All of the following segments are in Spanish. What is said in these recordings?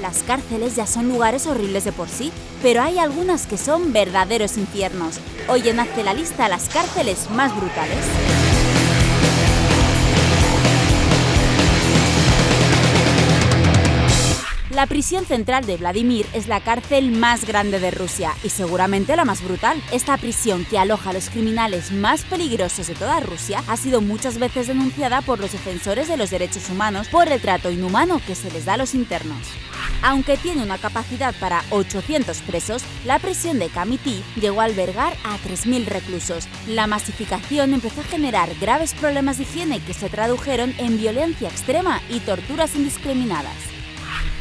Las cárceles ya son lugares horribles de por sí, pero hay algunas que son verdaderos infiernos. Hoy en Hazte la lista las cárceles más brutales. La prisión central de Vladimir es la cárcel más grande de Rusia y seguramente la más brutal. Esta prisión, que aloja a los criminales más peligrosos de toda Rusia, ha sido muchas veces denunciada por los defensores de los derechos humanos por el trato inhumano que se les da a los internos. Aunque tiene una capacidad para 800 presos, la prisión de Kamiti llegó a albergar a 3.000 reclusos. La masificación empezó a generar graves problemas de higiene que se tradujeron en violencia extrema y torturas indiscriminadas.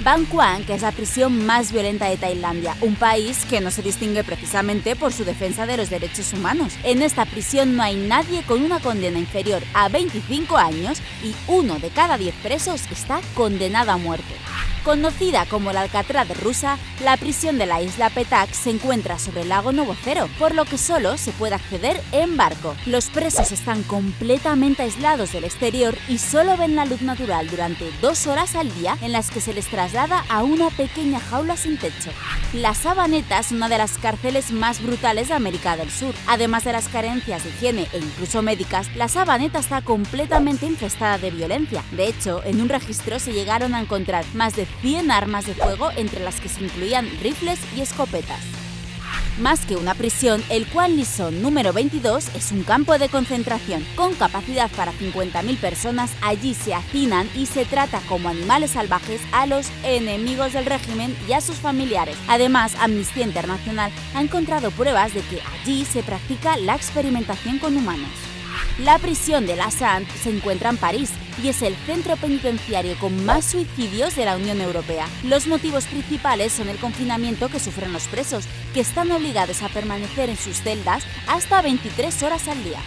Bangkok, que es la prisión más violenta de Tailandia, un país que no se distingue precisamente por su defensa de los derechos humanos. En esta prisión no hay nadie con una condena inferior a 25 años y uno de cada 10 presos está condenado a muerte. Conocida como la Alcatraz rusa, la prisión de la isla Petak se encuentra sobre el lago Novocero, por lo que solo se puede acceder en barco. Los presos están completamente aislados del exterior y solo ven la luz natural durante dos horas al día en las que se les traslada a una pequeña jaula sin techo. La Sabaneta es una de las cárceles más brutales de América del Sur. Además de las carencias de higiene e incluso médicas, la Sabaneta está completamente infestada de violencia. De hecho, en un registro se llegaron a encontrar más de 100 armas de fuego entre las que se incluían rifles y escopetas. Más que una prisión, el Kwan Lison número 22 es un campo de concentración. Con capacidad para 50.000 personas, allí se hacinan y se trata como animales salvajes a los enemigos del régimen y a sus familiares. Además, Amnistía Internacional ha encontrado pruebas de que allí se practica la experimentación con humanos. La prisión de La Sante se encuentra en París y es el centro penitenciario con más suicidios de la Unión Europea. Los motivos principales son el confinamiento que sufren los presos, que están obligados a permanecer en sus celdas hasta 23 horas al día.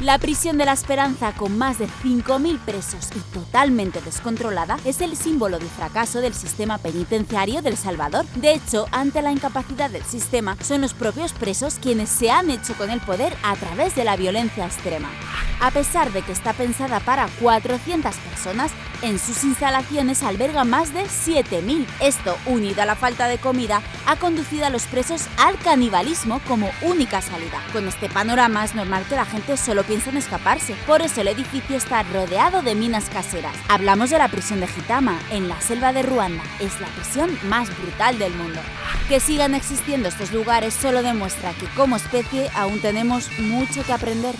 La prisión de la Esperanza, con más de 5.000 presos y totalmente descontrolada, es el símbolo del fracaso del sistema penitenciario del Salvador. De hecho, ante la incapacidad del sistema, son los propios presos quienes se han hecho con el poder a través de la violencia extrema. A pesar de que está pensada para 400 personas, en sus instalaciones alberga más de 7.000. Esto, unido a la falta de comida, ha conducido a los presos al canibalismo como única salida. Con este panorama es normal que la gente solo piense en escaparse. Por eso el edificio está rodeado de minas caseras. Hablamos de la prisión de Gitama, en la selva de Ruanda. Es la prisión más brutal del mundo. Que sigan existiendo estos lugares solo demuestra que como especie aún tenemos mucho que aprender.